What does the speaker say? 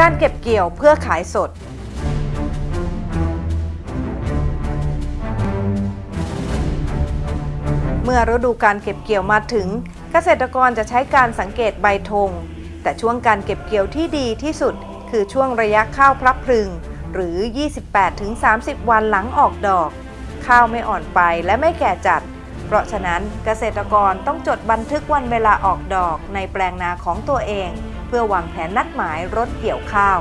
การเก็บเกี่ยวเพื่อขายสด เมื่อฤดูการเก็บเกี่ยวมาถึง เกษตรกรจะใช้การสังเกตใบธงแต่ช่วงการเก็บเกี่ยวที่ดีที่สุด คือช่วงระยะข้าวพลับพึง หรือ 28-30 วันหลังออกดอก ข้าวไม่อ่อนไปและไม่แก่จัด เพราะฉะนั้นเกษตรกรต้องจดบันทึกวันเวลาออกดอกในแปลงนาของตัวเอง เพื่อวางแผนนัดหมายรถเกี่ยวข้าว